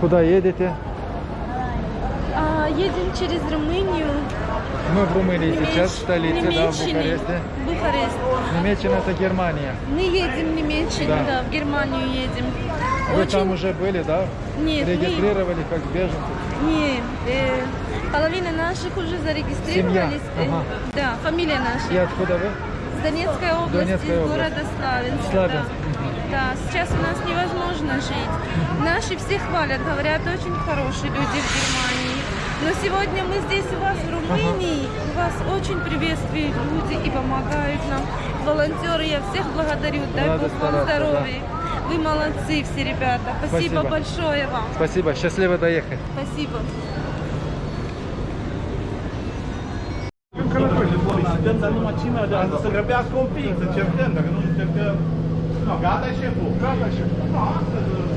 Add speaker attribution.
Speaker 1: Куда едете?
Speaker 2: А, едем через Румынию.
Speaker 1: Мы в Румынии
Speaker 2: Немеч-
Speaker 1: сейчас, в столице, да, в
Speaker 2: Немеччине.
Speaker 1: Бухаресте.
Speaker 2: Бухарест.
Speaker 1: Немеччина это Германия.
Speaker 2: Мы едем в Немеччину,
Speaker 1: Да.
Speaker 2: да. в Германию едем.
Speaker 1: Вы
Speaker 2: Очень...
Speaker 1: там уже были, да?
Speaker 2: Нет, мы-
Speaker 1: Регистрировали как беженцы.
Speaker 2: Не, э, половина наших уже зарегистрировались.
Speaker 1: Семья, ага.
Speaker 2: Да, фамилия наша.
Speaker 1: И откуда вы?
Speaker 2: С Донецкой области,
Speaker 1: Донецкая область.
Speaker 2: города Славянск.
Speaker 1: Славянск,
Speaker 2: Да. Да, сейчас у нас невозможно жить. Наши все хвалят, говорят, очень хорошие люди в Германии. Но сегодня мы здесь у вас в Румынии, у вас очень приветствуют люди и помогают нам. Волонтеры, я всех благодарю, дай
Speaker 1: Надо
Speaker 2: Бог вам
Speaker 1: стараться, да.
Speaker 2: здоровья. Вы молодцы все, ребята. Спасибо,
Speaker 1: Спасибо.
Speaker 2: большое вам.
Speaker 1: Спасибо, счастливо доехать.
Speaker 2: Спасибо.
Speaker 3: Dăm să nu măcimea, dar să grăbească un pic, să cercăm, dacă nu încercăm... Não, Gata chegou. Gata chegou. Nossa,